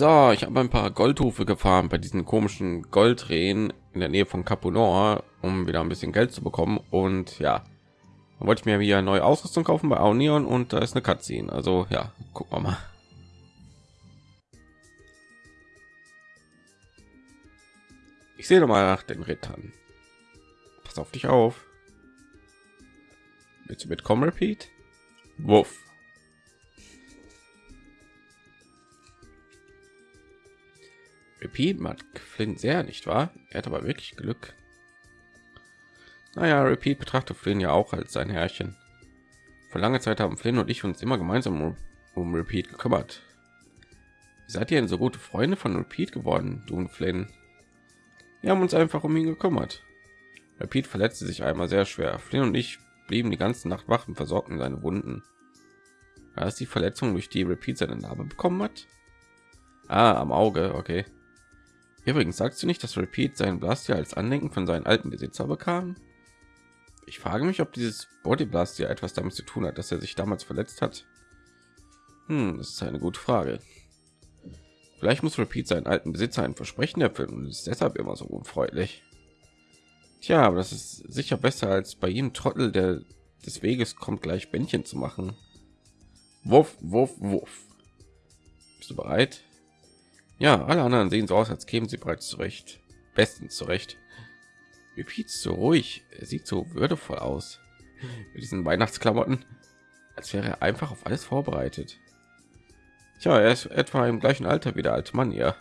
So, ich habe ein paar Goldhufe gefahren bei diesen komischen Goldrehen in der Nähe von Capunor, um wieder ein bisschen Geld zu bekommen. Und ja, dann wollte ich mir wieder neue Ausrüstung kaufen bei Aunion und da ist eine Cutscene. Also ja, gucken wir mal. Ich sehe mal nach den Rittern. Pass auf dich auf. Willst du mitkommen, Repeat? Wuff. Repeat macht Flynn sehr, nicht wahr? Er hat aber wirklich Glück. Naja, Repeat betrachtet Flynn ja auch als sein Herrchen. Vor langer Zeit haben Flynn und ich uns immer gemeinsam um, um Repeat gekümmert. Wie seid ihr denn so gute Freunde von Repeat geworden, du und Flynn? Wir haben uns einfach um ihn gekümmert. Repeat verletzte sich einmal sehr schwer. Flynn und ich blieben die ganze Nacht wach und versorgten seine Wunden. War das die Verletzung, durch die Repeat seine Narbe bekommen hat? Ah, am Auge, okay. Übrigens sagst du nicht, dass Repeat seinen Blaster als Andenken von seinen alten Besitzer bekam? Ich frage mich, ob dieses Body Blaster etwas damit zu tun hat, dass er sich damals verletzt hat. Hm, das ist eine gute Frage. Vielleicht muss Repeat seinen alten Besitzer ein Versprechen erfüllen und ist deshalb immer so unfreundlich. Tja, aber das ist sicher besser als bei ihm Trottel, der des Weges kommt, gleich Bändchen zu machen. Wuff, wuff, wuff. Bist du bereit? Ja, alle anderen sehen so aus, als kämen sie bereits zurecht. Bestens zurecht. Repeat so ruhig. Er sieht so würdevoll aus. Mit diesen Weihnachtsklamotten, als wäre er einfach auf alles vorbereitet. Tja, er ist etwa im gleichen Alter wie der alte Mann ja.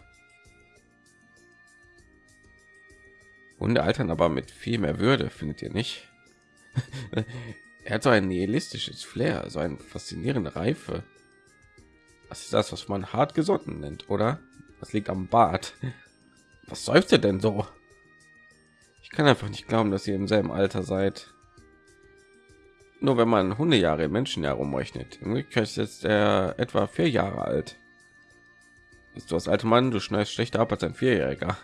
Hunde altern aber mit viel mehr Würde, findet ihr nicht? er hat so ein nihilistisches Flair, so eine faszinierende Reife. Das ist das, was man hart gesonnen nennt, oder? Das liegt am Bart. Was seufzt ihr denn so? Ich kann einfach nicht glauben, dass ihr im selben Alter seid. Nur wenn man Hundejahre im Menschenjahr umrechnet. In Wirklichkeit ist jetzt er etwa vier Jahre alt. Bist du das alte Mann? Du schneidest schlechter ab als ein Vierjähriger.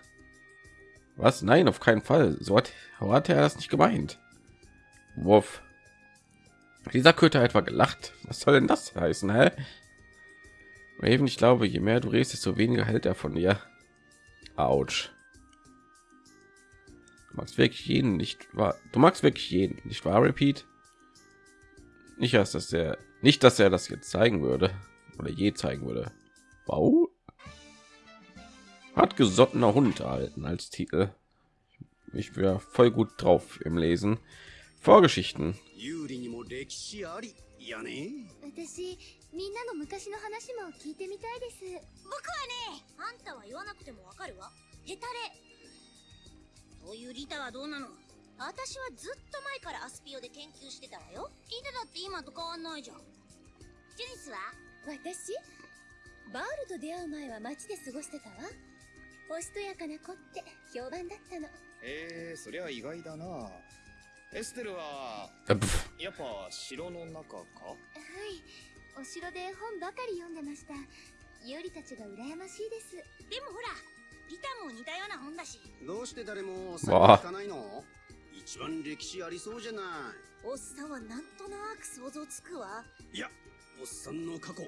Was? Nein, auf keinen Fall. So hat, hat er das nicht gemeint. Wurf. Dieser Köter etwa gelacht. Was soll denn das heißen, hä? Raven, ich glaube, je mehr du redest, desto weniger hält er von dir. Autsch. Du magst wirklich jeden nicht wahr? Du magst wirklich jeden, nicht wahr? Repeat. Nicht erst, dass er nicht, dass er das jetzt zeigen würde oder je zeigen würde. Wow. Hat gesottener Hund erhalten als Titel. Ich wäre voll gut drauf im Lesen. Vorgeschichten. みんなの昔の話も聞いてみたいです。僕はねあんたは言わなくてもわかるわ。ヘタレ。そういうリタはどうなの？私はずっと前からアスピオで研究してたわよ。聞いてたって今と変わんないじゃん。ジュニスは？私？バールと出会う前は街で過ごしてたわ。おしとやかな子って評判だったの。えー、そりゃ意外だなエステルはやっぱ城の中か？はいお城で本ばかり読んでました。ユリたちが羨ましいです。でもほらリタも似たような本だし。どうして誰も先行かないの？一番歴史ありそうじゃない。おっさんはなんとなく想像つくわ。いやおっさんの過去意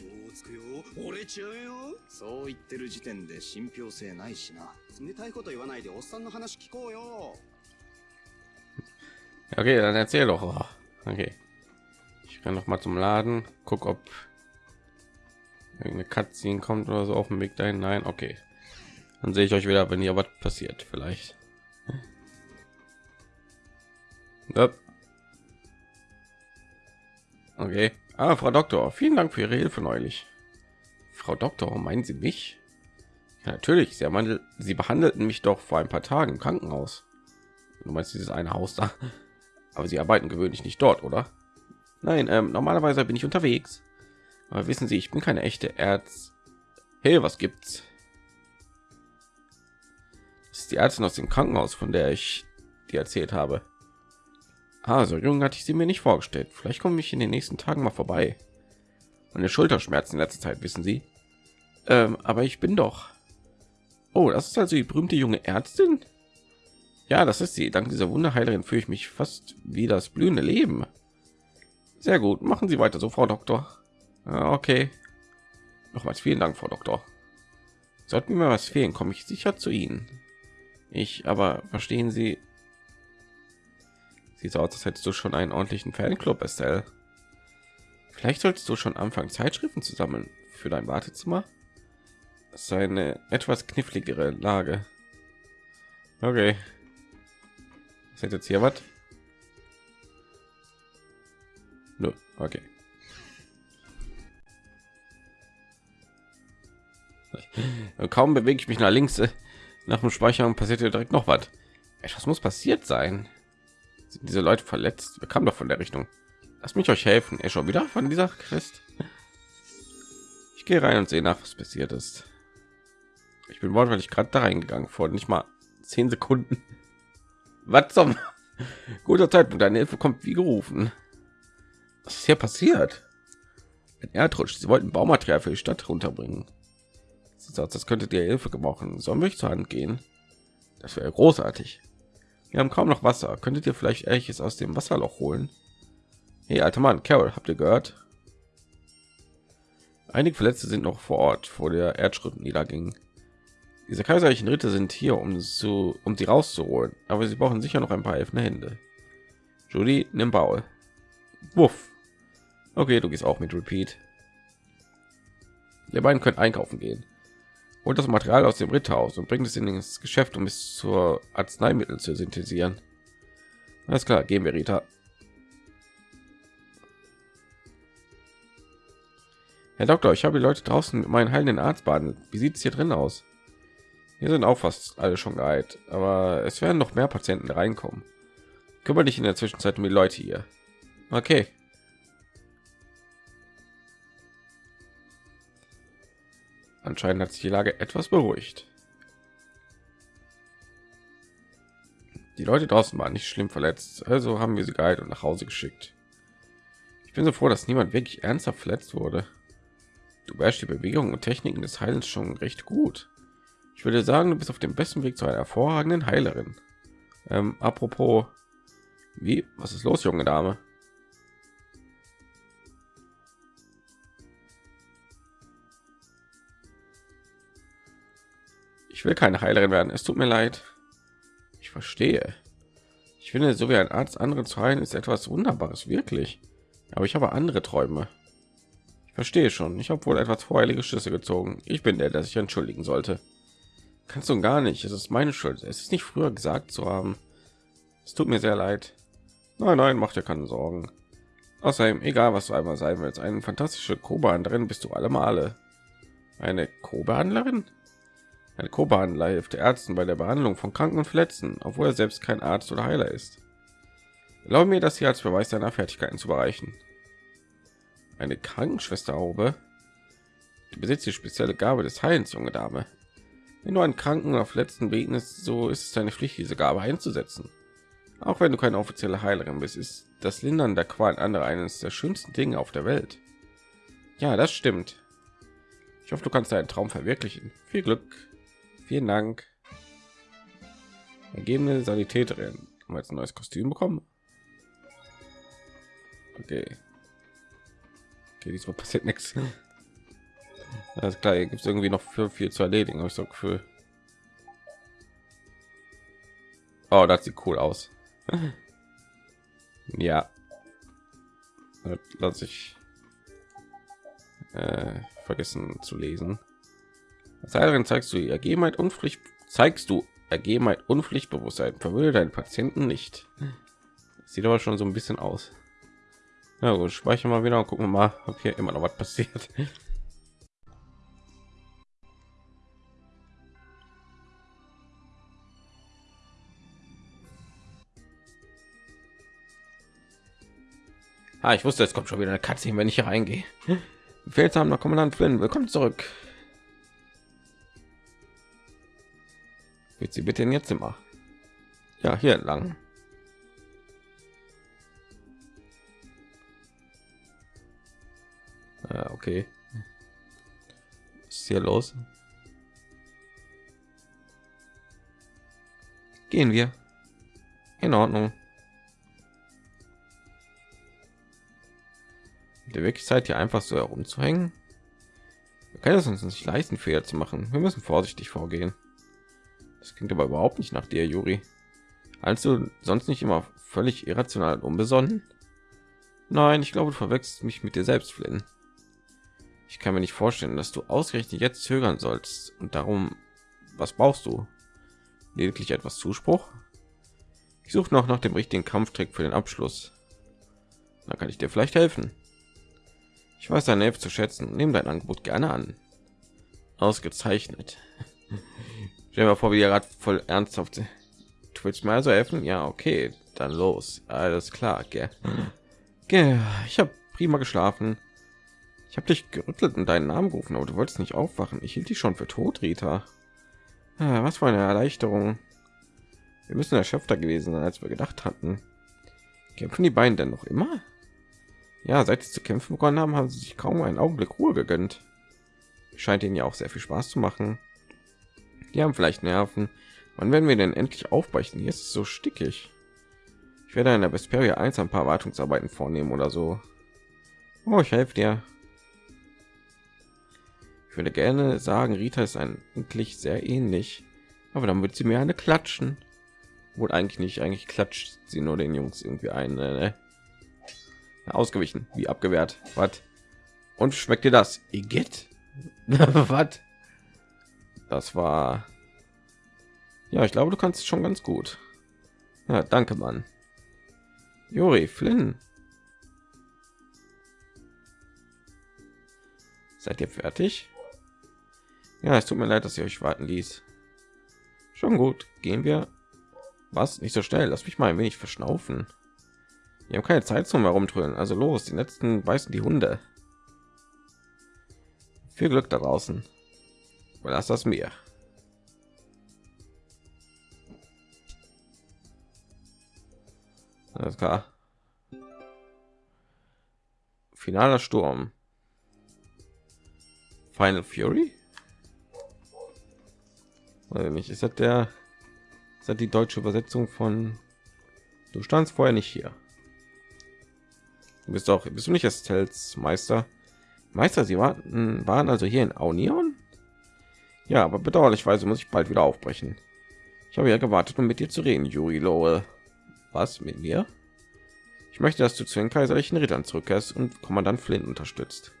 表をつくよ。折れちゃうよ。そう言ってる時点で信憑性ないしな。冷たいこと言わないでおっさんの話聞こうよ Okay, dann erzähl doch. Okay. Ich kann noch mal zum Laden, guck, ob eine Cutscene kommt oder so auf dem Weg dahin. Nein, okay. Dann sehe ich euch wieder, wenn hier was passiert, vielleicht. Okay. Ah, Frau Doktor, vielen Dank für Ihre Hilfe neulich. Frau Doktor, meinen Sie mich? Ja, natürlich, Sie, handel Sie behandelten mich doch vor ein paar Tagen im Krankenhaus. Du meinst dieses eine Haus da? Aber Sie arbeiten gewöhnlich nicht dort, oder? Nein, ähm, normalerweise bin ich unterwegs. Aber wissen Sie, ich bin keine echte Erz. Hey, was gibt's? Das ist die Ärztin aus dem Krankenhaus, von der ich dir erzählt habe. Also, jung hatte ich sie mir nicht vorgestellt. Vielleicht komme ich in den nächsten Tagen mal vorbei. Meine Schulterschmerzen in letzter Zeit, wissen Sie. Ähm, aber ich bin doch. Oh, das ist also die berühmte junge Ärztin. Ja, das ist sie. Dank dieser Wunderheilerin fühle ich mich fast wie das blühende Leben. Sehr gut, machen Sie weiter so, Frau Doktor. okay. Nochmals vielen Dank, Frau Doktor. Sollten mir was fehlen, komme ich sicher zu Ihnen. Ich aber verstehen Sie. Sieht so aus, als hättest du schon einen ordentlichen Fanclub, Estelle. Vielleicht solltest du schon anfangen, Zeitschriften zu sammeln für dein Wartezimmer. Das ist eine etwas kniffligere Lage. Okay. Ist jetzt hier was? Okay. Kaum bewege ich mich nach links äh, nach dem Speichern passiert hier direkt noch was. Etwas muss passiert sein. Sind diese Leute verletzt? Wir kamen doch von der Richtung. Lass mich euch helfen. Er schon wieder von dieser Quest. Ich gehe rein und sehe nach, was passiert ist. Ich bin wortwörtlich gerade da reingegangen vor nicht mal zehn Sekunden. Was zum guter Zeitpunkt? Deine Hilfe kommt wie gerufen. Was ist hier passiert? Ein Erdrutsch. Sie wollten Baumaterial für die Stadt runterbringen. Das könnte dir Hilfe gebrauchen. Sollen wir zur Hand gehen? Das wäre großartig. Wir haben kaum noch Wasser. Könntet ihr vielleicht ehrliches aus dem Wasserloch holen? Hey, alter Mann, Carol, habt ihr gehört? Einige Verletzte sind noch vor Ort, vor der Erdschritt niederging. Diese kaiserlichen Ritter sind hier, um zu, um sie rauszuholen, aber sie brauchen sicher noch ein paar helfende Hände. Judy, nimm Baul. Wuff. Okay, du gehst auch mit Repeat. Ihr beiden könnt einkaufen gehen. Holt das Material aus dem Ritterhaus und bringt es in das Geschäft, um es zur Arzneimittel zu synthetisieren. Alles klar, gehen wir, Rita. Herr Doktor, ich habe die Leute draußen mit meinen heilenden Arzt baden. Wie sieht es hier drin aus? Hier sind auch fast alle schon geheilt, aber es werden noch mehr Patienten reinkommen. Kümmere dich in der Zwischenzeit um die Leute hier. Okay. Anscheinend hat sich die Lage etwas beruhigt. Die Leute draußen waren nicht schlimm verletzt, also haben wir sie geheilt und nach Hause geschickt. Ich bin so froh, dass niemand wirklich ernsthaft verletzt wurde. Du beherrschst die Bewegungen und Techniken des Heilens schon recht gut. Ich würde sagen, du bist auf dem besten Weg zu einer hervorragenden Heilerin. Ähm, apropos, wie? Was ist los, junge Dame? Ich will keine Heilerin werden. Es tut mir leid. Ich verstehe. Ich finde, so wie ein Arzt andere zu heilen, ist etwas Wunderbares, wirklich. Aber ich habe andere Träume. Ich verstehe schon. Ich habe wohl etwas voreilige Schlüsse gezogen. Ich bin der, der sich entschuldigen sollte. Kannst du gar nicht. Es ist meine Schuld. Es ist nicht früher gesagt zu haben. Es tut mir sehr leid. Nein, nein, mach dir keine Sorgen. Außerdem, egal was du einmal sein willst, eine fantastische Kobehandlerin bist du alle Male. Eine Kobehandlerin? Eine Kobehandler hilft Ärzten bei der Behandlung von Kranken und Verletzten, obwohl er selbst kein Arzt oder Heiler ist. Erlaube mir, das hier als Beweis deiner Fertigkeiten zu bereichen eine Krankenschwester Haube. Du besitzt die spezielle Gabe des Heilens, junge Dame. Wenn du einen Kranken auf letzten begegnest, so ist es deine Pflicht, diese Gabe einzusetzen. Auch wenn du keine offizielle Heilerin bist, ist das Lindern der Qualen anderer eines der schönsten Dinge auf der Welt. Ja, das stimmt. Ich hoffe, du kannst deinen Traum verwirklichen. Viel Glück. Vielen Dank. Ergebene Sanitäterin. Haben wir jetzt ein neues Kostüm bekommen? Okay. Okay, diesmal passiert nichts. Alles klar, gibt es irgendwie noch viel, viel zu erledigen, habe ich so Gefühl. Oh, das sieht cool aus. ja. Lass ich äh, vergessen zu lesen. Als zeigst du Ergebenheit und Pflicht, zeigst du Ergebenheit und Pflichtbewusstsein. Verwöhne deinen Patienten nicht. Sieht aber schon so ein bisschen aus. Ja gut, speichern mal wieder und gucken mal, ob hier immer noch was passiert. Ah, ich wusste, es kommt schon wieder eine Katze, wenn ich hier reingehe. Befehlshaber Kommandant Flynn, willkommen zurück. Wird sie bitte in ihr Zimmer? Ja, hier entlang. Ja, okay. Was ist hier los? Gehen wir. In Ordnung. Der wirklich Zeit hier einfach so herumzuhängen. Wir können es uns nicht leisten, Fehler zu machen. Wir müssen vorsichtig vorgehen. Das klingt aber überhaupt nicht nach dir, Juri. Als du sonst nicht immer völlig irrational und unbesonnen? Nein, ich glaube, du verwechselst mich mit dir selbst, Flynn. Ich kann mir nicht vorstellen, dass du ausgerechnet jetzt zögern sollst und darum, was brauchst du? Lediglich etwas Zuspruch? Ich suche noch nach dem richtigen Kampftrick für den Abschluss. Da kann ich dir vielleicht helfen. Ich weiß deine Hilfe zu schätzen nehme dein Angebot gerne an. Ausgezeichnet. Stell mir vor, wie ihr gerade voll ernsthaft. Willst mir also helfen? Ja, okay, dann los. Alles klar, gell. gell. Ich habe prima geschlafen. Ich habe dich gerüttelt und deinen Namen gerufen, aber du wolltest nicht aufwachen. Ich hielt dich schon für tot, Rita. Ah, was für eine Erleichterung. Wir müssen erschöpfter gewesen sein, als wir gedacht hatten. Kämpfen die beiden denn noch immer? Ja, seit sie zu kämpfen begonnen haben, haben sie sich kaum einen Augenblick Ruhe gegönnt. Scheint ihnen ja auch sehr viel Spaß zu machen. Die haben vielleicht Nerven. Wann werden wir denn endlich aufbrechen? Hier ist es so stickig. Ich werde in der Vesperia 1 ein paar Wartungsarbeiten vornehmen oder so. Oh, ich helfe dir. Ich würde gerne sagen, Rita ist eigentlich sehr ähnlich, aber dann wird sie mir eine klatschen. Wohl eigentlich nicht, eigentlich klatscht sie nur den Jungs irgendwie ein. Ne? Ausgewichen, wie abgewehrt. Was? Und schmeckt dir das? Igitt? Was? Das war. Ja, ich glaube, du kannst es schon ganz gut. Ja, danke, Mann. Juri, Flynn. Seid ihr fertig? Ja, es tut mir leid, dass ihr euch warten ließ. Schon gut, gehen wir. Was? Nicht so schnell. Lass mich mal ein wenig verschnaufen. Wir haben keine Zeit zum herumtrödeln. Also los, die letzten beißen die Hunde. Viel Glück da draußen. Lass das mir. Alles klar. Finaler Sturm. Final Fury? Weiß nicht, ist das der ist das die deutsche Übersetzung von Du standst vorher nicht hier. Du bist auch bist du nicht Estels Meister? Meister, sie warten, waren also hier in Aunion? Ja, aber bedauerlicherweise muss ich bald wieder aufbrechen. Ich habe ja gewartet, um mit dir zu reden, Juri Lowe. Was mit mir? Ich möchte, dass du zu den kaiserlichen Rittern zurückkehrst und Kommandant Flynn unterstützt.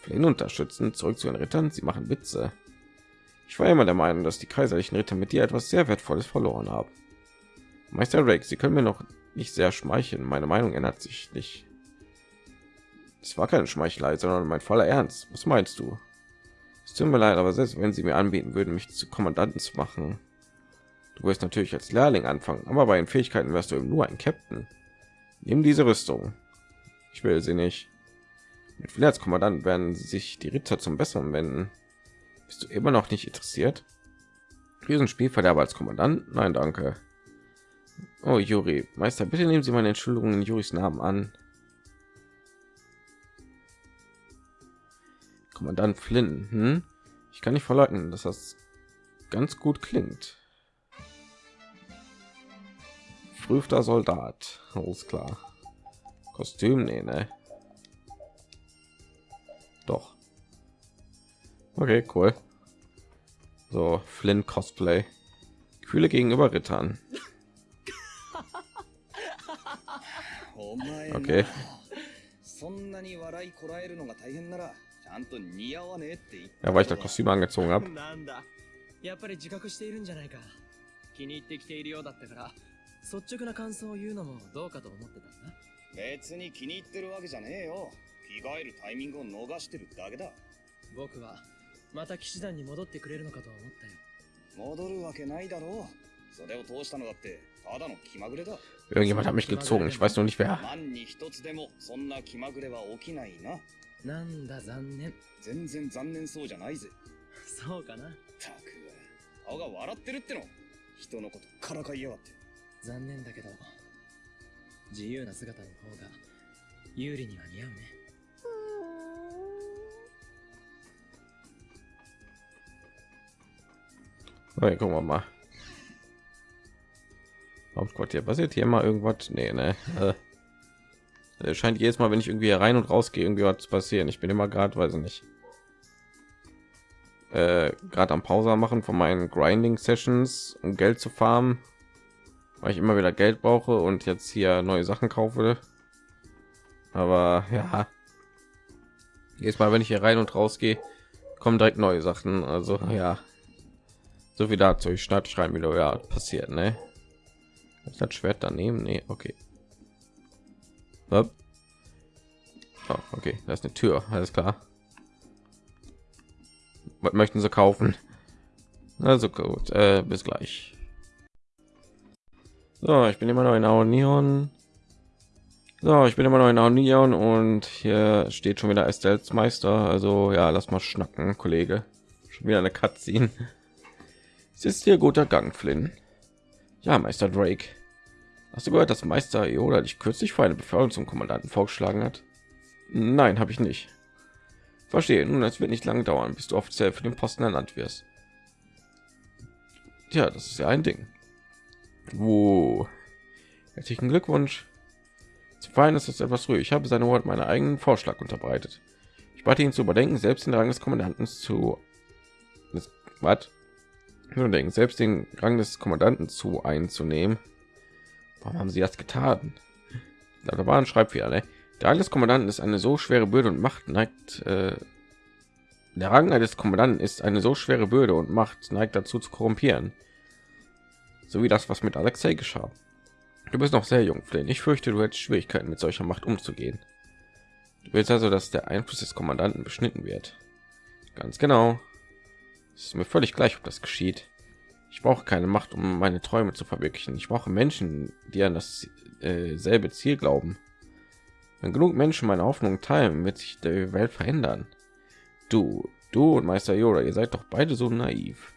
Flynn unterstützen, zurück zu den Rittern. Sie machen Witze. Ich war immer der Meinung, dass die kaiserlichen Ritter mit dir etwas sehr Wertvolles verloren haben. Meister Rex, Sie können mir noch nicht sehr schmeicheln. Meine Meinung ändert sich nicht. Es war keine Schmeichelei, sondern mein voller Ernst. Was meinst du? Es tut mir leid, aber selbst wenn Sie mir anbieten würden, mich zu Kommandanten zu machen, du wirst natürlich als Lehrling anfangen, aber bei den Fähigkeiten wirst du eben nur ein Captain. Nimm diese Rüstung. Ich will sie nicht. Mit als Kommandant werden sich die Ritter zum Besseren wenden. Bist du immer noch nicht interessiert? Diesen Spielverderber als Kommandant? Nein, danke. Oh, Juri, Meister, bitte nehmen Sie meine Entschuldigung in Juris Namen an. Kommandant Flynn. Hm? Ich kann nicht verleugnen, dass das ganz gut klingt. Frühter Soldat. Alles klar. Kostüm, nee, ne? Doch. Okay, cool. So, Flynn Cosplay. Gefühle gegenüber Rittern. Okay. そんなに笑いこらえるのが大変ならちゃんと似合わねえって言って Ja, weil ich das Kostüm angezogen habe. な。んだ。やっぱり自覚しているんじゃないか。気に入ってきているようだったから率直な感想を言うのもどうかと思ってたんだ。別に気に入ってるわけじゃねえよ。着替えるタイミングを逃してるだけだ。僕はまた騎士団に戻ってくれるのかと思ったよ。戻るわけないだろう。それを通したのだって Irgendjemand hat mich gezogen. Ich weiß nur nicht wer. なんだ残念。全然残念そうじゃないぜ。そうかな。たく、顔が笑ってるっての。人のことからかいやがって。残念だけど、自由な姿の方が有利には似合うね。Okay, gucken wir mal. Hauptquartier. Passiert hier mal irgendwas? Nee, ne? Äh, scheint jedes Mal, wenn ich irgendwie rein und raus gehe, irgendwie was passieren. Ich bin immer gerade, weiß ich nicht. äh, gerade am Pause machen von meinen Grinding Sessions, um Geld zu farmen, weil ich immer wieder Geld brauche und jetzt hier neue Sachen kaufe. Aber ja, jedes Mal, wenn ich hier rein und raus gehe, kommen direkt neue Sachen. Also ja, so wie dazu. Ich starte schreiben wieder ja passiert, ne? Ich das Schwert daneben, nee, okay. Oh, okay, da ist eine Tür, alles klar. Was möchten Sie kaufen? Also gut, äh, bis gleich. So, ich bin immer noch in Aonion. So, ich bin immer noch in Aonion und hier steht schon wieder Estelles Meister. Also ja, lass mal schnacken, Kollege. Schon wieder eine Cutscene. Es ist hier guter Gang, Flynn. Ja, Meister Drake. Hast du gehört, dass Meister Yoda dich kürzlich für eine Beförderung zum Kommandanten vorgeschlagen hat? Nein, habe ich nicht. Verstehe. Nun, es wird nicht lange dauern, bis du offiziell für den Posten ernannt wirst. Ja, das ist ja ein Ding. Wo? Herzlichen Glückwunsch. Zu feiern ist es etwas ruhig. Ich habe seine Wort meinen eigenen Vorschlag unterbreitet. Ich bat ihn zu überdenken, selbst den Rang des Kommandanten zu. Was? Nur denken, selbst den Rang des Kommandanten zu einzunehmen. Warum haben sie das getan? Da war ein Schreibfehler. Ne? Der des Kommandanten ist eine so schwere Bürde und Macht neigt. Äh, der Rang des Kommandanten ist eine so schwere Bürde und Macht neigt dazu zu korrumpieren. So wie das, was mit Alexei geschah. Du bist noch sehr jung, Flynn. Ich fürchte, du hättest Schwierigkeiten mit solcher Macht umzugehen. Du willst also, dass der Einfluss des Kommandanten beschnitten wird. Ganz genau. Ist mir völlig gleich, ob das geschieht. Ich brauche keine Macht, um meine Träume zu verwirklichen. Ich brauche Menschen, die an das äh, selbe Ziel glauben. Wenn genug Menschen meine Hoffnung teilen, wird sich die Welt verändern. Du, du und Meister Yoda, ihr seid doch beide so naiv.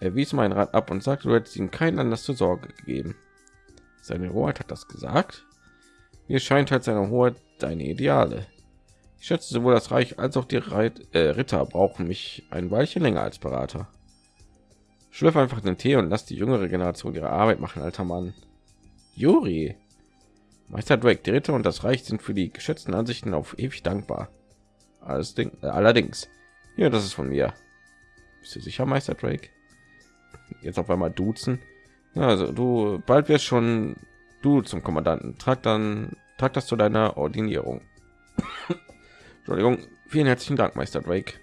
Er wies meinen Rat ab und sagte, du hättest ihm keinen Anlass zur Sorge gegeben. Seine Hoheit hat das gesagt. Mir scheint halt seine Hoheit deine Ideale. Ich schätze sowohl das Reich als auch die Reit äh, Ritter brauchen mich ein Weilchen länger als Berater. Schlürf einfach den Tee und lass die jüngere Generation ihre Arbeit machen, alter Mann. Juri. Meister Drake, die Ritter und das Reich sind für die geschätzten Ansichten auf ewig dankbar. Alles Ding, äh, allerdings. Ja, das ist von mir. Bist du sicher, Meister Drake? Jetzt auf einmal duzen. Ja, also du bald wirst schon du zum Kommandanten. Trag dann trag das zu deiner Ordinierung. Entschuldigung, vielen herzlichen Dank, Meister Drake.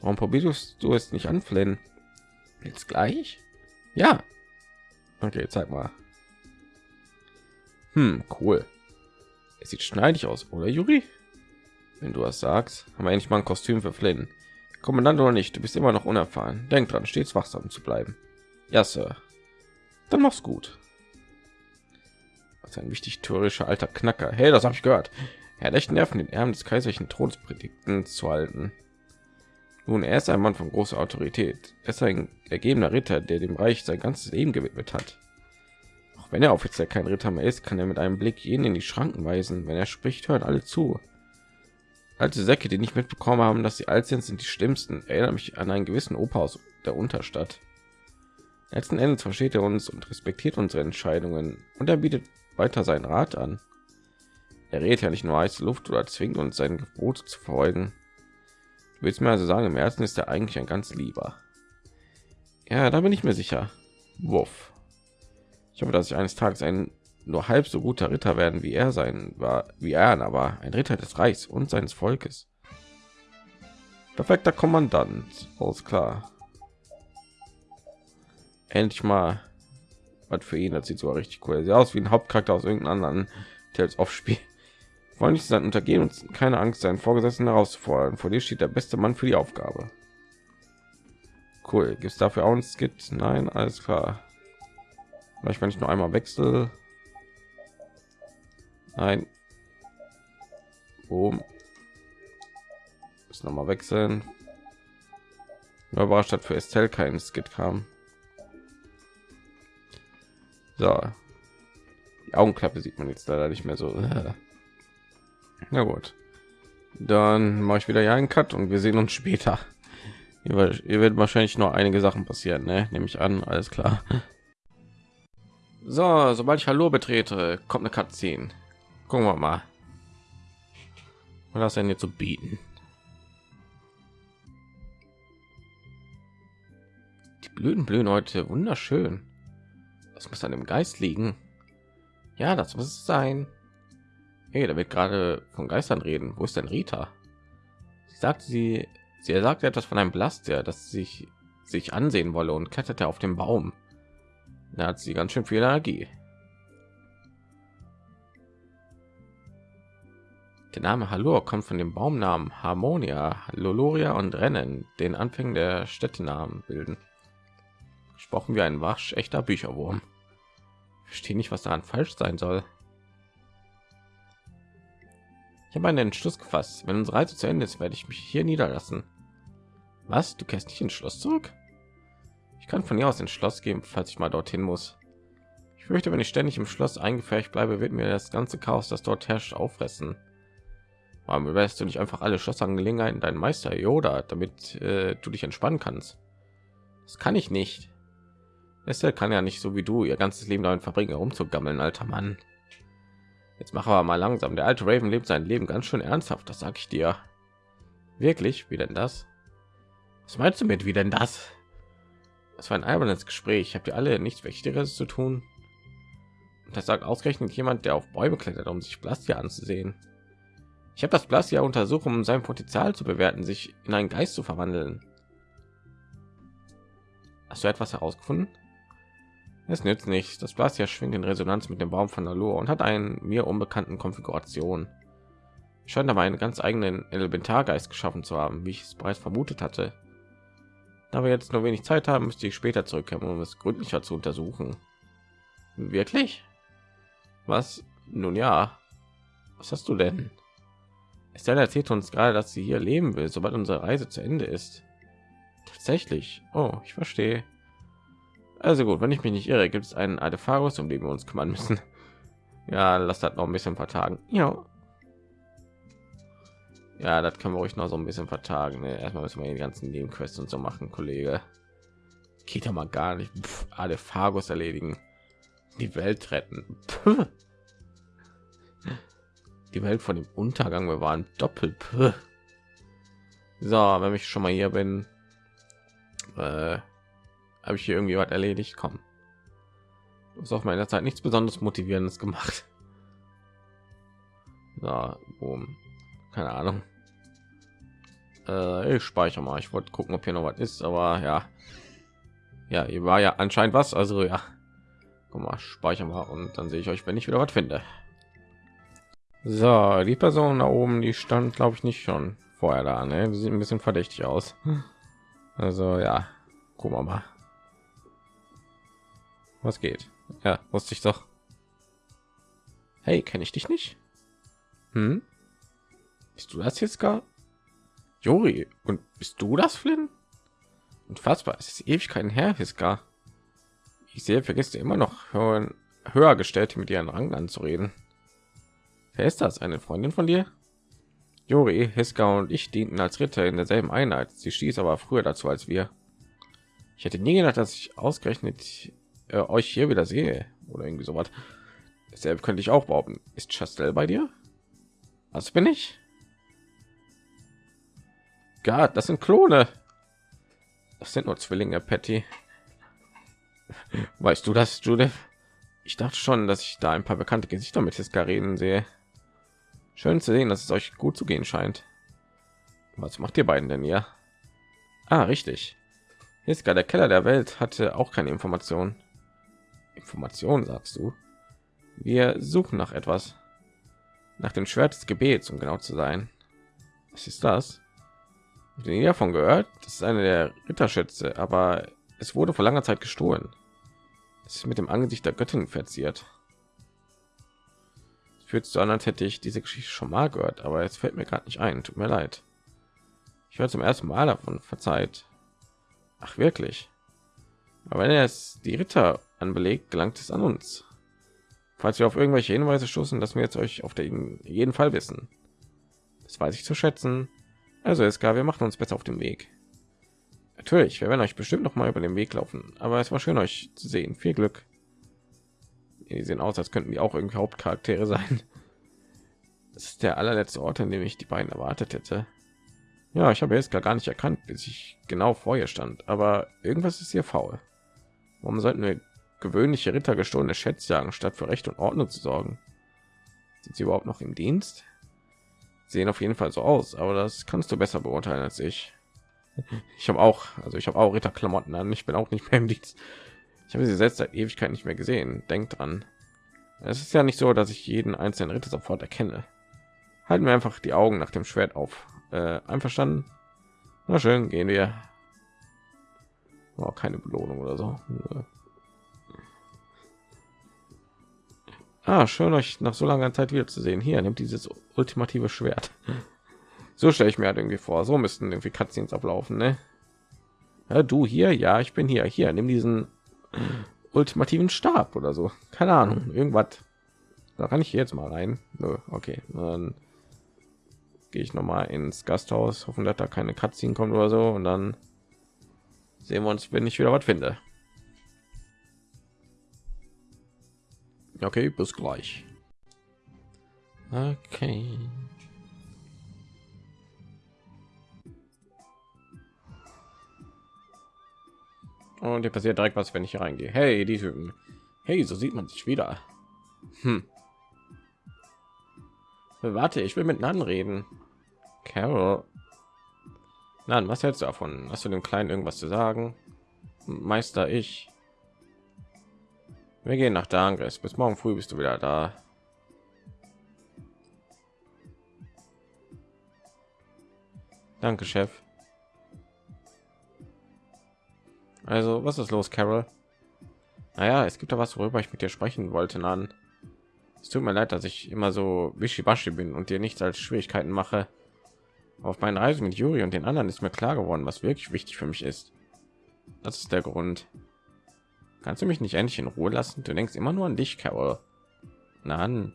Warum probierst du es nicht anflennen? Jetzt gleich? Ja. Okay, zeig mal. Hm, cool. Es sieht schneidig aus, oder Juri? Wenn du was sagst, haben wir endlich mal ein Kostüm für Flynn. Kommandant oder nicht, du bist immer noch unerfahren. Denk dran, stets wachsam zu bleiben. Ja, Sir. Dann mach's gut. Was ein wichtig tourischer alter Knacker. Hey, das habe ich gehört. Er hat echt Nerven, den Erben des kaiserlichen Todespredigten zu halten. Nun, er ist ein Mann von großer Autorität. Er ist ein ergebener Ritter, der dem Reich sein ganzes Leben gewidmet hat. Auch wenn er offiziell kein Ritter mehr ist, kann er mit einem Blick jeden in die Schranken weisen. Wenn er spricht, hören alle zu. Alte Säcke, die nicht mitbekommen haben, dass sie alt sind, sind die schlimmsten. Erinnert mich an einen gewissen Opa aus der Unterstadt. Letzten Endes versteht er uns und respektiert unsere Entscheidungen und er bietet weiter seinen Rat an. Er redet ja nicht nur heiße Luft oder zwingt uns sein Gebot zu folgen. Du willst mir also sagen, im Herzen ist er eigentlich ein ganz lieber. Ja, da bin ich mir sicher. Wuff. Ich hoffe, dass ich eines Tages ein nur halb so guter Ritter werden wie er sein war, wie er, aber ein Ritter des Reichs und seines Volkes. Perfekter Kommandant, alles klar. Endlich mal was für ihn. Das sieht so richtig cool. Sieht aus wie ein Hauptcharakter aus irgendeinem anderen Tales of Spiel wollen nicht sein untergehen und keine Angst, seinen Vorgesetzten herauszufordern. Vor dir steht der beste Mann für die Aufgabe. Cool. Gibt es dafür auch ein Skit? Nein, alles klar. Vielleicht wenn ich nur einmal wechsel. Nein. Boom. Ist noch mal wechseln. Nur überrascht hat für Estelle kein Skit kam. So. Die Augenklappe sieht man jetzt leider nicht mehr so. Na gut. Dann mache ich wieder ja einen Cut und wir sehen uns später. Ihr werdet wahrscheinlich noch einige Sachen passieren, ne? nehme ich an. Alles klar. So, sobald ich Hallo betrete, kommt eine Cutscene. Gucken wir mal. Was das denn jetzt zu bieten? Blüten blühen heute wunderschön. Das muss an dem Geist liegen. Ja, das muss es sein. Hey, da wird gerade von Geistern reden. Wo ist denn Rita? Sie sagt sie, sie sagt etwas von einem Blaster, das sich sich ansehen wolle und kletterte auf dem Baum. Da hat sie ganz schön viel Energie. Der Name Hallo kommt von dem Baumnamen Harmonia, Loloria und Rennen, den Anfängen der Städtenamen bilden. Gesprochen wie ein waschechter Bücherwurm. Verstehe nicht, was daran falsch sein soll. Ich habe einen Entschluss gefasst. Wenn unsere Reise zu Ende ist, werde ich mich hier niederlassen. Was? Du kehrst nicht ins Schloss zurück? Ich kann von hier aus ins Schloss gehen, falls ich mal dorthin muss. Ich fürchte, wenn ich ständig im Schloss eingefärbt bleibe, wird mir das ganze Chaos, das dort herrscht, auffressen. Warum überlässt du nicht einfach alle Schlossangelegenheiten deinen Meister Yoda, damit äh, du dich entspannen kannst? Das kann ich nicht. Estelle kann ja nicht so wie du ihr ganzes Leben damit verbringen, herumzugammeln, alter Mann. Jetzt machen wir mal langsam. Der alte Raven lebt sein Leben ganz schön ernsthaft, das sag ich dir. Wirklich? Wie denn das? Was meinst du mit wie denn das? Das war ein albernes Gespräch. Habt ihr alle nichts Wichtigeres zu tun? Das sagt ausgerechnet jemand, der auf Bäume klettert, um sich Blastia anzusehen. Ich habe das Blastia untersucht, um sein Potenzial zu bewerten, sich in einen Geist zu verwandeln. Hast du etwas herausgefunden? Es nützt nicht. Das Blastia schwingt in Resonanz mit dem Baum von Alur und hat einen mir unbekannten Konfiguration. Scheint aber einen ganz eigenen Elementargeist geschaffen zu haben, wie ich es bereits vermutet hatte. Da wir jetzt nur wenig Zeit haben, müsste ich später zurückkommen, um es gründlicher zu untersuchen. Wirklich? Was? Nun ja. Was hast du denn? Estelle erzählt uns gerade, dass sie hier leben will, sobald unsere Reise zu Ende ist. Tatsächlich. Oh, ich verstehe. Also gut, wenn ich mich nicht irre, gibt es einen Artephagus, um den wir uns kümmern müssen. Ja, lass das noch ein bisschen vertagen. Ja. Ja, das können wir euch noch so ein bisschen vertagen. Ne? Erstmal müssen wir die ganzen Nebenquests und so machen, Kollege. Geht ja mal gar nicht. Pff, Artephagus erledigen. Die Welt retten. Puh. Die Welt von dem Untergang bewahren. Doppelt. Puh. So, wenn ich schon mal hier bin, äh, habe ich hier irgendwie was erledigt? Kommen ist auf meiner zeit nichts besonders motivierendes gemacht. Ja, boom. keine ahnung. Äh, ich speichere mal. Ich wollte gucken ob hier noch was ist aber ja. Ja hier war ja anscheinend was also ja. Guck mal speichern mal und dann sehe ich euch wenn ich wieder was finde. So die person da oben die stand glaube ich nicht schon vorher da ne? sieht ein bisschen verdächtig aus. Also ja. Gucken wir mal was geht? Ja, wusste ich doch. Hey, kenne ich dich nicht? Hm? Bist du das jetzt gar? Juri, und bist du das, Flynn? Unfassbar, es ist Ewigkeiten her, Hiska. Ich sehe, vergisst du immer noch höher, höher gestellte mit ihren Rang anzureden. Wer ist das? Eine Freundin von dir? Juri, Hiska und ich dienten als Ritter in derselben Einheit. Sie stieß aber früher dazu als wir. Ich hätte nie gedacht, dass ich ausgerechnet äh, euch hier wieder sehe oder irgendwie so was. Deshalb könnte ich auch behaupten, ist Chastel bei dir? Was bin ich? Gott, das sind Klone. Das sind nur Zwillinge, Patty. Weißt du das, Judith? Ich dachte schon, dass ich da ein paar bekannte Gesichter mit Hiskaren sehe. Schön zu sehen, dass es euch gut zu gehen scheint. Was macht ihr beiden denn hier? Ah, richtig. Hiska, der Keller der Welt, hatte auch keine Informationen. Information sagst du? Wir suchen nach etwas. Nach dem Schwert des Gebets, um genau zu sein. Was ist das? Den davon gehört? Das ist eine der Ritterschätze, aber es wurde vor langer Zeit gestohlen. Es ist mit dem Angesicht der Göttin verziert. Fühlt so an, als hätte ich diese Geschichte schon mal gehört, aber es fällt mir gerade nicht ein. Tut mir leid. Ich höre zum ersten Mal davon. Verzeiht. Ach wirklich? Aber wenn es die Ritter anbelegt, gelangt es an uns. Falls wir auf irgendwelche Hinweise stoßen, dass wir jetzt euch auf den jeden Fall wissen. Das weiß ich zu schätzen. Also es gab, wir machen uns besser auf den Weg. Natürlich, wir werden euch bestimmt noch mal über den Weg laufen, aber es war schön euch zu sehen. Viel Glück. Die sehen aus, als könnten die auch irgendwie Hauptcharaktere sein. Das ist der allerletzte Ort, an dem ich die beiden erwartet hätte. Ja, ich habe jetzt gar nicht erkannt, bis ich genau vor ihr stand. Aber irgendwas ist hier faul. Warum sollten wir gewöhnliche Ritter gestohlene Schätze jagen, statt für Recht und Ordnung zu sorgen? Sind sie überhaupt noch im Dienst? Sehen auf jeden Fall so aus, aber das kannst du besser beurteilen als ich. Ich habe auch, also ich habe auch Ritterklamotten an. Ich bin auch nicht mehr im Dienst. Ich habe sie selbst seit Ewigkeit nicht mehr gesehen. Denkt dran. Es ist ja nicht so, dass ich jeden einzelnen Ritter sofort erkenne. Halten wir einfach die Augen nach dem Schwert auf. Äh, einverstanden? Na schön, gehen wir. Oh, keine Belohnung oder so. Ah, schön euch nach so langer Zeit wieder zu sehen. Hier nimmt dieses ultimative Schwert. So stelle ich mir halt irgendwie vor. So müssten irgendwie Cutscenes ablaufen, ne? Ja, du hier, ja, ich bin hier. Hier, nimm diesen ultimativen Stab oder so. Keine Ahnung, irgendwas. Da kann ich jetzt mal rein. Nö, okay, dann gehe ich noch mal ins Gasthaus, hoffen, dass da keine Cutscene kommt oder so und dann sehen wir uns, wenn ich wieder was finde. Okay, bis gleich. Okay. Und hier passiert direkt was, wenn ich hier reingehe. Hey, die Typen. Hey, so sieht man sich wieder. Hm. Warte, ich will mit Nan reden. Carol. Nan, was hältst du davon? Hast du dem Kleinen irgendwas zu sagen? Meister, ich. Wir gehen nach Dangres. Bis morgen früh bist du wieder da. Danke, Chef. Also, was ist los, Carol? Naja, es gibt da was, worüber ich mit dir sprechen wollte, Nan. Es tut mir leid, dass ich immer so wischiwaschi bin und dir nichts als Schwierigkeiten mache. Auf meinen Reisen mit Juri und den anderen ist mir klar geworden, was wirklich wichtig für mich ist. Das ist der Grund. Kannst du mich nicht endlich in Ruhe lassen? Du denkst immer nur an dich, Carol. Nein.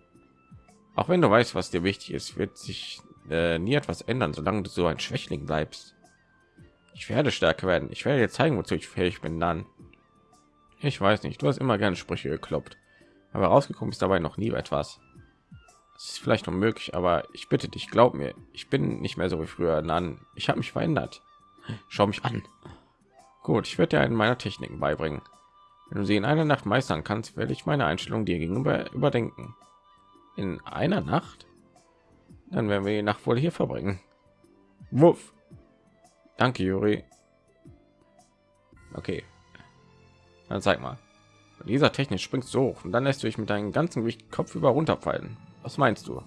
Auch wenn du weißt, was dir wichtig ist, wird sich äh, nie etwas ändern, solange du so ein Schwächling bleibst. Ich werde stärker werden. Ich werde dir zeigen, wozu ich fähig bin. Dann. Ich weiß nicht. Du hast immer gerne Sprüche gekloppt, aber rausgekommen ist dabei noch nie etwas. Es ist vielleicht unmöglich, aber ich bitte dich, glaub mir, ich bin nicht mehr so wie früher. Dann, ich habe mich verändert. Schau mich an. Gut, ich werde dir einen meiner Techniken beibringen. Wenn du sie in einer Nacht meistern kannst, werde ich meine Einstellung dir gegenüber überdenken. In einer Nacht? Dann werden wir die Nacht wohl hier verbringen. Wuff. Danke, Juri. Okay. Dann zeig mal. Dieser Technik springst so hoch und dann lässt du dich mit deinem ganzen Gewicht Kopf über runterfallen. Was meinst du?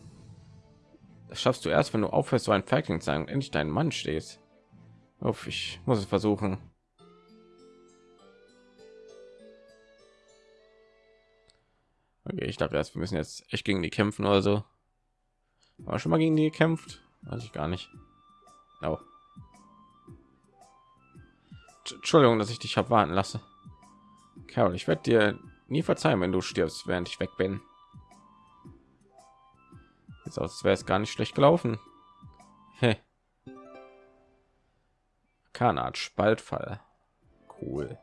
Das schaffst du erst, wenn du aufhörst, so ein Ferkling sein und endlich deinen Mann stehst. Uff, ich muss es versuchen. Okay, ich dachte erst, wir müssen jetzt echt gegen die kämpfen oder so. War schon mal gegen die gekämpft? Weiß ich gar nicht. Oh. Entschuldigung, dass ich dich habe warten lasse. Carol, ich werde dir nie verzeihen, wenn du stirbst, während ich weg bin. Jetzt aus wäre es gar nicht schlecht gelaufen. Hey. Kanat Spaltfall. Cool.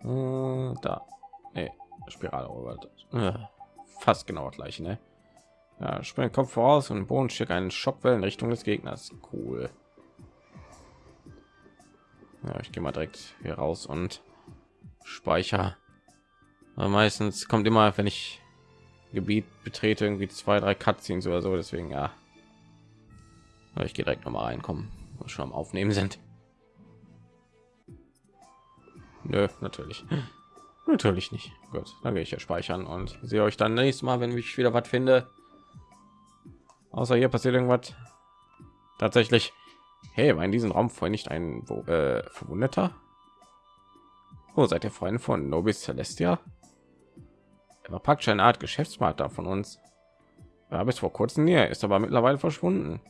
Äh, da. Nee, Spirale. Äh, fast genau gleich, ne? Ja, spring Kopf voraus und Boden schickt einen Schockwellen in Richtung des Gegners. Cool. Ja, ich gehe mal direkt hier raus und speicher. Aber meistens kommt immer, wenn ich Gebiet betrete, irgendwie zwei, drei Cutscenes oder so. Deswegen ja. Aber ich gehe direkt noch mal reinkommen, wo schon am Aufnehmen sind. Nö, natürlich. Natürlich nicht. Gut, dann gehe ich ja speichern und sehe euch dann nächstes Mal, wenn ich wieder was finde. Außer hier passiert irgendwas. Tatsächlich Hey, war in diesem Raum vorhin nicht ein äh, Verwundeter? Oh, seid ihr Freunde von Nobis Celestia? Er war praktisch eine Art Geschäftspartner von uns. Er bis vor kurzem näher, ist aber mittlerweile verschwunden.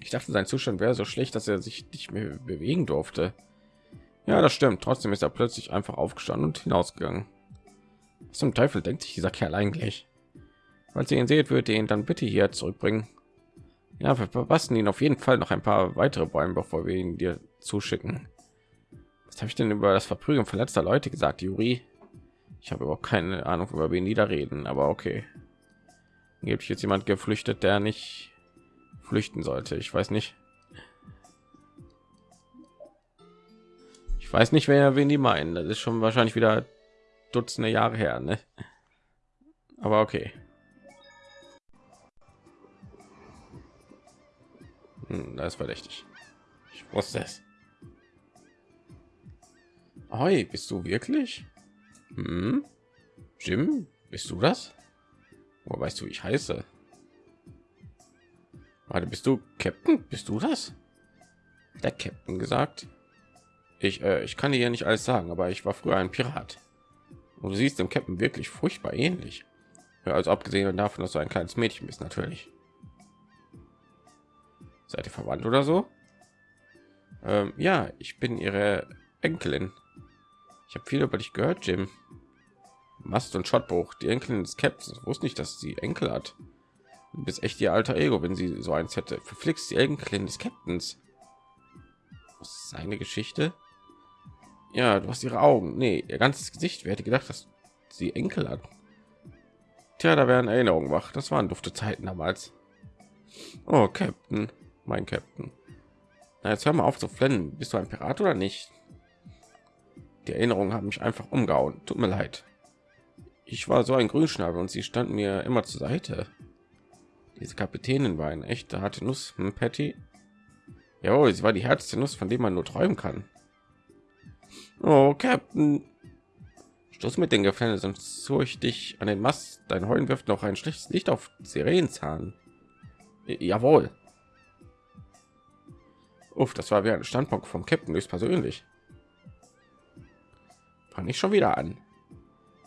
Ich dachte, sein Zustand wäre so schlecht, dass er sich nicht mehr bewegen durfte. Ja, das stimmt. Trotzdem ist er plötzlich einfach aufgestanden und hinausgegangen. Zum Teufel denkt sich dieser Kerl eigentlich? Falls ihr ihn seht, würdet ihr ihn dann bitte hier zurückbringen. Ja, wir verpassen ihn auf jeden Fall noch ein paar weitere Bäume, bevor wir ihn dir zuschicken. Was habe ich denn über das Verprügeln verletzter Leute gesagt, Juri? Ich habe überhaupt keine Ahnung, über wen die da reden, aber okay. Gibt jetzt jemand geflüchtet, der nicht flüchten sollte. Ich weiß nicht. Ich weiß nicht, wer wen die meinen. Das ist schon wahrscheinlich wieder Dutzende Jahre her, ne? Aber okay. Hm, das ist verdächtig. Ich wusste es. Hey, bist du wirklich? Hm? Jim, bist du das? Wo weißt du, wie ich heiße? Warte, bist du Captain? Bist du das? Der Captain gesagt. Ich, äh, ich kann dir ja nicht alles sagen, aber ich war früher ein Pirat. Und du siehst dem Captain wirklich furchtbar ähnlich. Ja, also abgesehen davon, dass du ein kleines Mädchen bist, natürlich. Seid ihr verwandt oder so? Ähm, ja, ich bin ihre Enkelin. Ich habe viel über dich gehört, Jim. Mast und Schottbuch, die Enkelin des Captains. Wusste nicht, dass sie Enkel hat. Du bist echt ihr alter Ego, wenn sie so eins hätte. Verflixt die Enkelin des Captains. Seine Geschichte? Ja, du hast ihre Augen. Nee, ihr ganzes Gesicht. Wer hätte gedacht, dass sie Enkel hat? Tja, da werden Erinnerungen wach. Das waren dufte Zeiten damals. Oh, Captain, mein Captain. Na, jetzt hör mal auf zu flennen. Bist du ein Pirat oder nicht? Die Erinnerungen haben mich einfach umgehauen. Tut mir leid. Ich war so ein Grünschnabel und sie stand mir immer zur Seite. Diese Kapitänin war ein echter harte Nuss, hm, Patty. Ja, sie war die härteste Nuss, von dem man nur träumen kann. Oh, Captain. Stoß mit den Gefängnis, sonst so ich dich an den Mast. Dein Heulen wirft noch ein schlechtes Licht auf Sirenenzahn. Jawohl. Uff, das war wie ein Standpunkt vom Captain höchstpersönlich. Fang ich schon wieder an.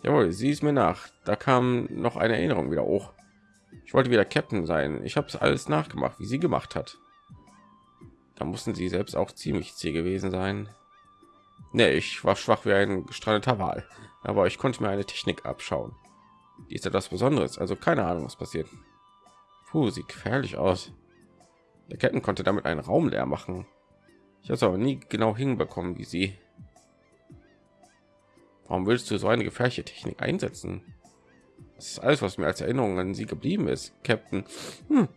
Jawohl, sie ist mir nach. Da kam noch eine Erinnerung wieder hoch. Ich wollte wieder Captain sein. Ich habe es alles nachgemacht, wie sie gemacht hat. Da mussten sie selbst auch ziemlich zäh gewesen sein. Nee, ich war schwach wie ein gestrandeter Wal, aber ich konnte mir eine Technik abschauen. Die ist etwas Besonderes, also keine Ahnung, was passiert. Puh, sieht gefährlich aus. Der Ketten konnte damit einen Raum leer machen. Ich habe aber nie genau hinbekommen, wie sie. Warum willst du so eine gefährliche Technik einsetzen? Das ist alles, was mir als Erinnerung an sie geblieben ist, Captain. Hm.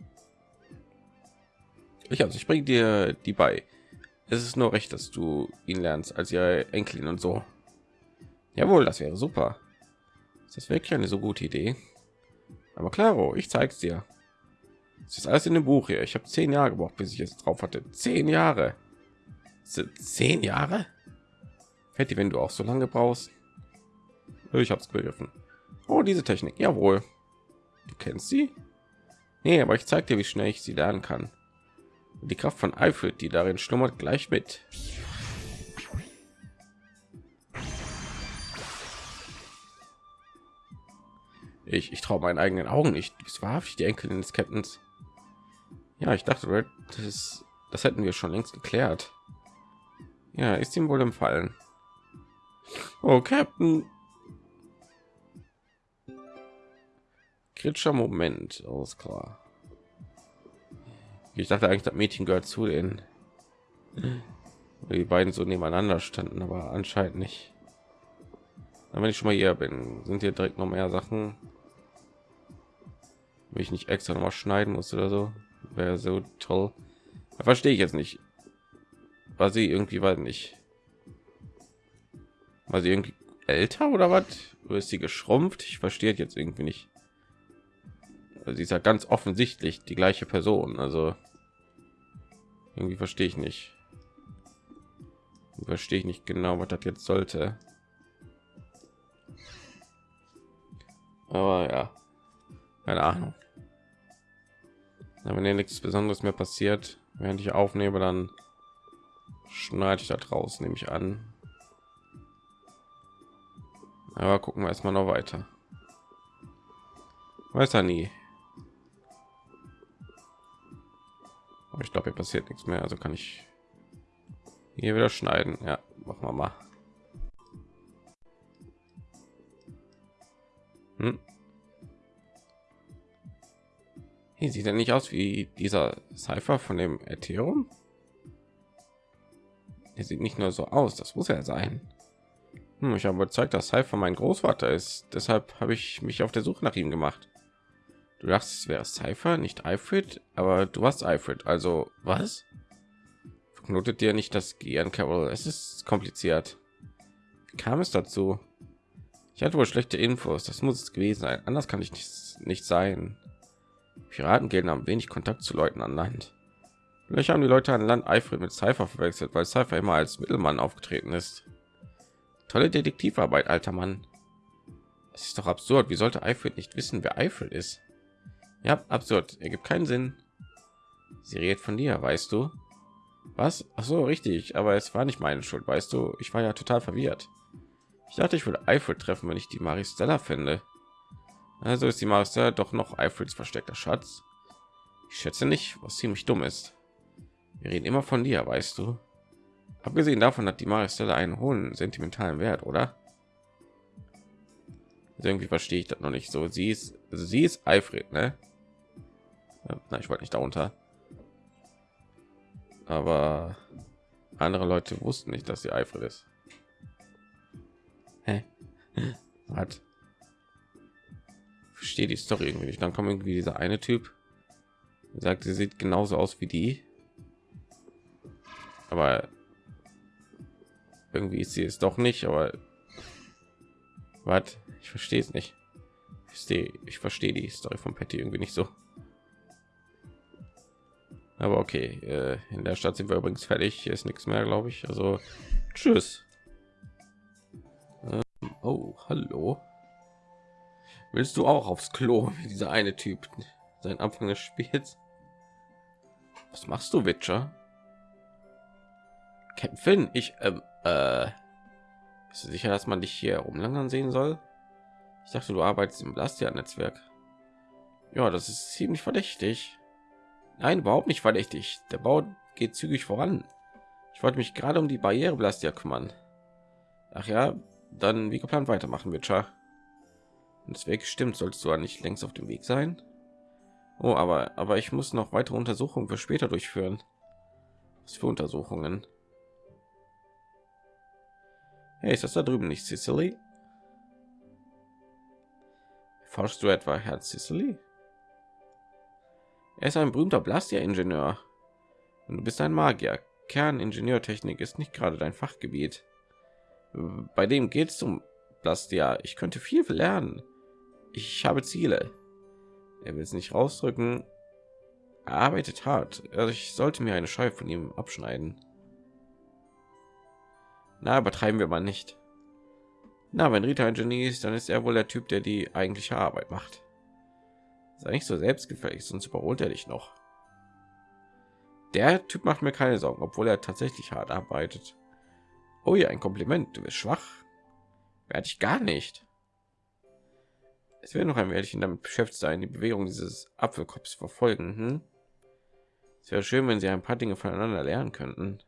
Ich also, ich bringe dir die bei. Es ist nur recht, dass du ihn lernst als ihre Enkelin und so. Jawohl, das wäre super. Ist das wirklich eine so gute Idee? Aber klaro, ich zeig's dir. Es ist alles in dem Buch hier. Ich habe zehn Jahre gebraucht, bis ich es drauf hatte. Zehn Jahre. Zehn Jahre? Fetti, wenn du auch so lange brauchst. Ich habe es begriffen. Oh, diese Technik. Jawohl. Du kennst sie? Nee, aber ich zeige dir, wie schnell ich sie lernen kann. Die Kraft von Eifel, die darin schlummert, gleich mit. Ich, ich traue meinen eigenen Augen nicht. Du bist wahrhaftig die Enkelin des Captains. Ja, ich dachte, das, das hätten wir schon längst geklärt. Ja, ist ihm wohl empfallen. Oh, Captain, kritischer Moment, alles klar. Ich dachte eigentlich, das Mädchen gehört zu den, die beiden so nebeneinander standen, aber anscheinend nicht. Aber wenn ich schon mal hier bin, sind hier direkt noch mehr Sachen, wenn ich nicht extra noch mal schneiden muss oder so, wäre so toll. Da verstehe ich jetzt nicht. War sie irgendwie war nicht, war sie irgendwie älter oder was? Ist sie geschrumpft? Ich verstehe jetzt irgendwie nicht sie ist ja ganz offensichtlich die gleiche Person. Also irgendwie verstehe ich nicht. Verstehe ich nicht genau, was das jetzt sollte. Aber ja, keine Ahnung. wenn hier nichts Besonderes mehr passiert, während ich aufnehme, dann schneide ich da draußen, nehme ich an. Aber gucken wir erstmal noch weiter. Weiß er nie. Aber ich glaube, hier passiert nichts mehr. Also kann ich hier wieder schneiden. Ja, machen wir mal. Hm. Hier sieht er nicht aus wie dieser Cypher von dem Ethereum. Er sieht nicht nur so aus, das muss er sein. Hm, ich habe überzeugt, dass Cypher mein Großvater ist. Deshalb habe ich mich auf der Suche nach ihm gemacht. Du dachtest, es wäre Cypher, nicht Alfred, aber du hast Alfred. Also was? Verknotet dir nicht das Gehirn, Carol? Es ist kompliziert. Wie kam es dazu? Ich hatte wohl schlechte Infos. Das muss es gewesen sein. Anders kann ich nicht, nicht sein. Piratengilden haben wenig Kontakt zu Leuten an Land. Vielleicht haben die Leute an Land Alfred mit Cypher verwechselt, weil Cypher immer als Mittelmann aufgetreten ist. Tolle Detektivarbeit, alter Mann. Es ist doch absurd. Wie sollte Alfred nicht wissen, wer Alfred ist? Ja, absurd. Er gibt keinen Sinn. Sie redet von dir, weißt du? Was? Ach so, richtig. Aber es war nicht meine Schuld, weißt du? Ich war ja total verwirrt. Ich dachte, ich würde Eiffel treffen, wenn ich die Maristella finde. Also ist die Maristella doch noch Eiffels versteckter Schatz. Ich schätze nicht, was ziemlich dumm ist. Wir reden immer von dir, weißt du. Abgesehen davon hat die Maristella einen hohen sentimentalen Wert, oder? Also irgendwie verstehe ich das noch nicht so. Sie ist, also sie ist Alfred, ne? Na, ich wollte nicht darunter. Aber andere Leute wussten nicht, dass sie Alfred ist. Hä? Hat verstehe die Story irgendwie nicht. Dann kommt irgendwie dieser eine Typ, sagt, sie sieht genauso aus wie die, aber irgendwie ist sie es doch nicht. Aber was? Ich verstehe es nicht. Ich verstehe, ich verstehe die Story von Patty irgendwie nicht so. Aber okay, äh, in der Stadt sind wir übrigens fertig. Hier ist nichts mehr, glaube ich. Also, tschüss. Ähm, oh, hallo. Willst du auch aufs Klo, wie dieser eine Typ sein Anfang des Spiels? Was machst du, Witcher? Kämpfen? Ich, ähm, äh, bist du sicher, dass man dich hier umlangern sehen soll? Ich dachte, du arbeitest im Blastia-Netzwerk. Ja, das ist ziemlich verdächtig. Nein, überhaupt nicht verdächtig. Der Bau geht zügig voran. Ich wollte mich gerade um die Barriere Blastia kümmern. Ach ja, dann wie geplant weitermachen, Witcher. Das Weg stimmt, solltest du nicht längst auf dem Weg sein. Oh, aber aber ich muss noch weitere Untersuchungen für später durchführen. Was für Untersuchungen? Hey, ist das da drüben nicht Sicily? Forschst du etwa Herr Sicily? Er ist ein berühmter Blastia-Ingenieur. Und du bist ein Magier. Kerningenieurtechnik ist nicht gerade dein Fachgebiet. Bei dem geht es um Blastia. Ich könnte viel lernen. Ich habe Ziele. Er will es nicht rausdrücken. Er arbeitet hart. Also ich sollte mir eine Scheibe von ihm abschneiden. Na, übertreiben wir mal nicht. Na, wenn Rita ein Genie ist, dann ist er wohl der Typ, der die eigentliche Arbeit macht. Sei nicht so selbstgefällig, sonst überholt er dich noch. Der Typ macht mir keine Sorgen, obwohl er tatsächlich hart arbeitet. Oh ja, ein Kompliment. Du bist schwach. Werde ich gar nicht. Es wird noch ein Mädchen damit beschäftigt sein, die Bewegung dieses Apfelkopfs verfolgen. Hm? Es wäre schön, wenn sie ein paar Dinge voneinander lernen könnten.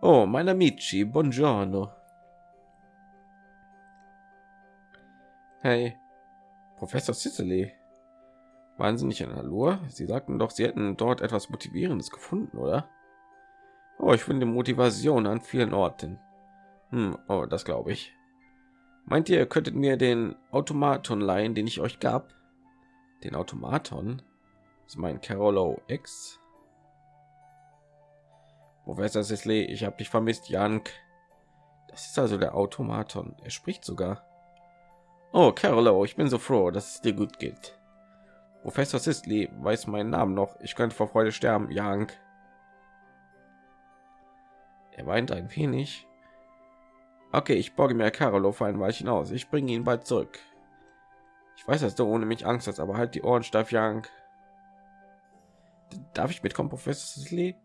Oh, mein Amici, buongiorno. Hey, Professor Sicily. Waren Sie nicht in Halur? Sie sagten doch, Sie hätten dort etwas Motivierendes gefunden, oder? Oh, ich finde Motivation an vielen Orten. Hm, oh, das glaube ich. Meint ihr, könntet mir den Automaton leihen, den ich euch gab? Den Automaton? Das ist mein Carolo X. Professor Sisley, ich habe dich vermisst, Jank. Das ist also der Automaton. Er spricht sogar. Oh, Carolo, ich bin so froh, dass es dir gut geht. Professor Sisley weiß meinen Namen noch. Ich könnte vor Freude sterben, Jank. Er weint ein wenig. Okay, ich borge mir Carolo für ein Weilchen aus. Ich bringe ihn bald zurück. Ich weiß, dass du ohne mich Angst hast, aber halt die Ohren steif, Jank. Darf ich mitkommen, Professor Sisley?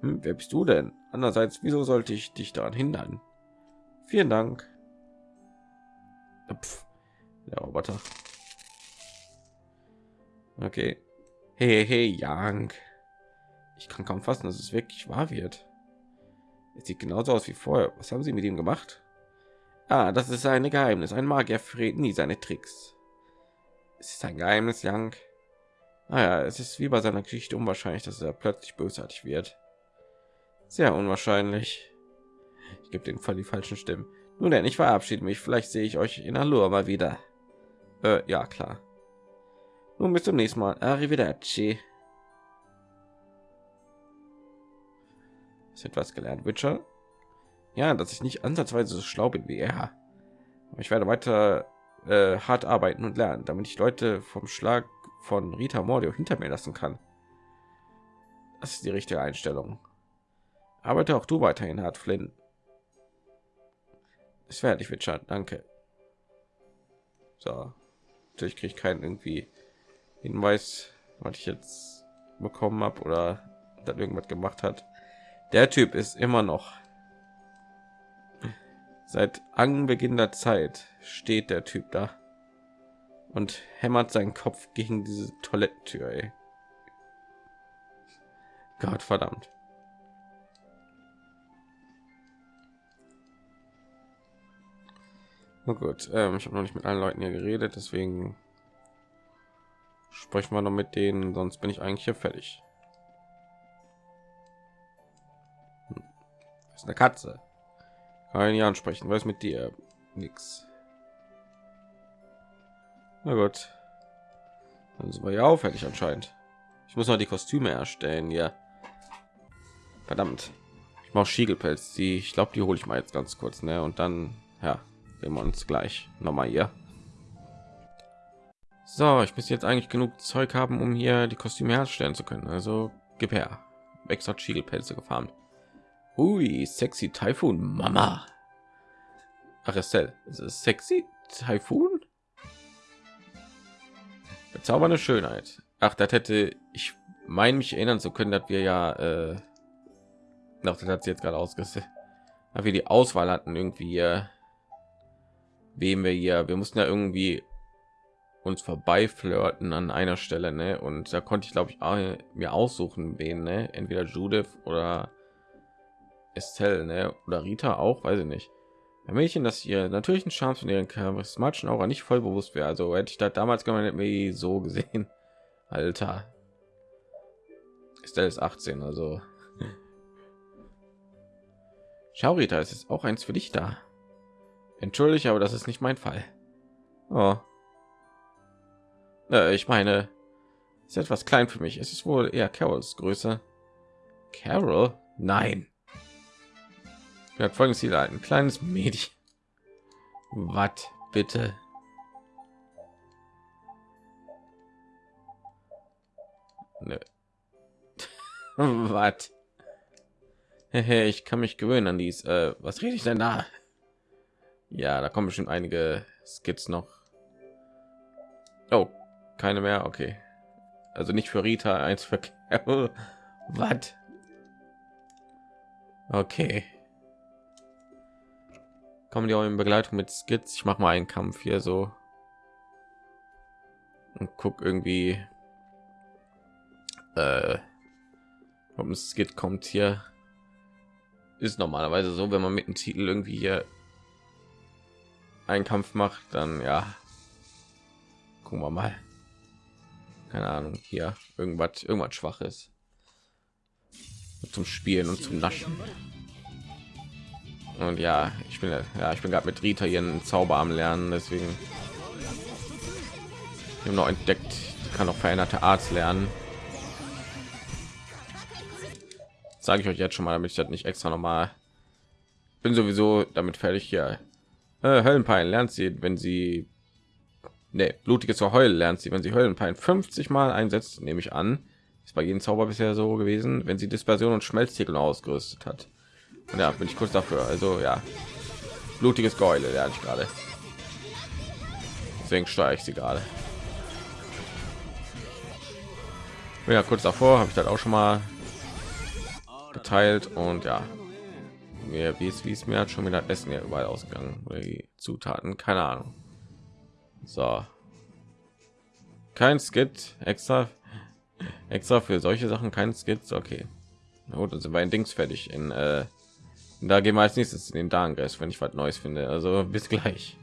Hm, wer bist du denn? Andererseits, wieso sollte ich dich daran hindern? Vielen Dank. Pff, der Roboter. Okay. Hey, hey, Young. Ich kann kaum fassen, dass es wirklich wahr wird. Es sieht genauso aus wie vorher. Was haben Sie mit ihm gemacht? Ah, das ist ein Geheimnis. Ein Magier verrät nie seine Tricks. Es ist ein Geheimnis, Young. Naja, ah es ist wie bei seiner Geschichte unwahrscheinlich, dass er plötzlich bösartig wird. Sehr unwahrscheinlich. Ich gebe den Fall die falschen Stimmen. Nun denn, ich verabschiede mich. Vielleicht sehe ich euch in Allure mal wieder. Äh, ja, klar. Nun bis zum nächsten Mal. Arrivederci. Ist etwas gelernt, Witcher? Ja, dass ich nicht ansatzweise so schlau bin wie er. Aber ich werde weiter äh, hart arbeiten und lernen, damit ich Leute vom Schlag von Rita Mordio hinter mir lassen kann. Das ist die richtige Einstellung. Arbeite auch du weiterhin hart, Flynn. Werde ich, Witcher. Danke. So, natürlich kriege ich keinen irgendwie Hinweis, was ich jetzt bekommen habe oder dann irgendwas gemacht hat. Der Typ ist immer noch seit Anbeginn der Zeit steht der Typ da und hämmert seinen Kopf gegen diese Toilettentür. Ey. Gott verdammt. Na gut, ähm, ich habe noch nicht mit allen Leuten hier geredet, deswegen sprechen wir noch mit denen, sonst bin ich eigentlich hier fertig. Hm. Ist eine Katze. Kann ich ansprechen. Was mit dir? Nix. Na gut. Dann sind wir ja auch fertig anscheinend. Ich muss noch die Kostüme erstellen, ja. Verdammt. Ich mache Schiegelpelz. Die, ich glaube, die hole ich mal jetzt ganz kurz, ne? Und dann, ja, sehen wir uns gleich noch mal hier. So, ich muss jetzt eigentlich genug Zeug haben, um hier die Kostüme herstellen zu können. Also gib her. Extra Schiegelpelze gefarmt. Ui, sexy Typhoon, Mama. Ach, Estelle, sexy Typhoon? Bezaubernde Schönheit. Ach, das hätte ich mein mich erinnern zu können, dass wir ja äh, noch das hat sie jetzt gerade ausgesehen, wir die Auswahl hatten irgendwie, äh, wem wir hier, wir mussten ja irgendwie uns vorbei flirten an einer Stelle, ne? Und da konnte ich glaube ich mir aussuchen, wen, ne? Entweder Judith oder Estelle, ne? Oder Rita auch, weiß ich nicht. Ein Mädchen, das ihr natürlichen Charme von ihren charismatischen Aura nicht voll bewusst wäre. Also hätte ich da damals gemeint, mir so gesehen. Alter. Estelle ist 18, also. Schau, Rita, es ist auch eins für dich da. Entschuldige, aber das ist nicht mein Fall. Oh, äh, ich meine, ist etwas klein für mich. Es ist wohl eher Carols Größe. Carol? Nein. Er hat folgendes Ziel ein kleines Mädchen. Was bitte? Nö. Was? ich kann mich gewöhnen an dies. Äh, was rede ich denn da? Ja, da kommen bestimmt einige Skits noch. Oh, keine mehr? Okay. Also nicht für rita eins für was okay. Kommen die auch in begleitung mit skits? Ich mache mal einen kampf hier so. Und guck irgendwie äh, ob ein skit kommt hier. Ist normalerweise so wenn man mit dem titel irgendwie hier einen kampf macht dann ja gucken wir mal keine Ahnung, hier irgendwas, irgendwas Schwaches zum Spielen und zum Naschen. Und ja, ich bin ja, ich bin gerade mit Rita einen Zauber am Lernen, deswegen ich noch entdeckt, ich kann auch veränderte Arzt lernen. Sage ich euch jetzt schon mal, damit ich das nicht extra noch mal bin sowieso damit fertig hier. Äh, Höllenpein lernt sie, wenn sie nee, blutige zur Heul lernt sie, wenn sie Höllenpein 50 Mal einsetzt, nehme ich an. Ist bei jedem Zauber bisher so gewesen, wenn sie Dispersion und Schmelztiegel ausgerüstet hat. Und ja, bin ich kurz dafür. Also ja, blutiges Geule lerne ich gerade. Deswegen steuere ich sie gerade. Ja, kurz davor habe ich das auch schon mal geteilt und ja, mir wie es wie es mir hat schon wieder essen ja überall ausgegangen? Oder die zutaten? Keine ahnung. So. Kein skit? Extra extra für solche sachen? Kein skits okay. Na gut dann sind wir ein dings fertig. In äh, da gehen wir als nächstes in den Darngreis, wenn ich was neues finde. Also bis gleich.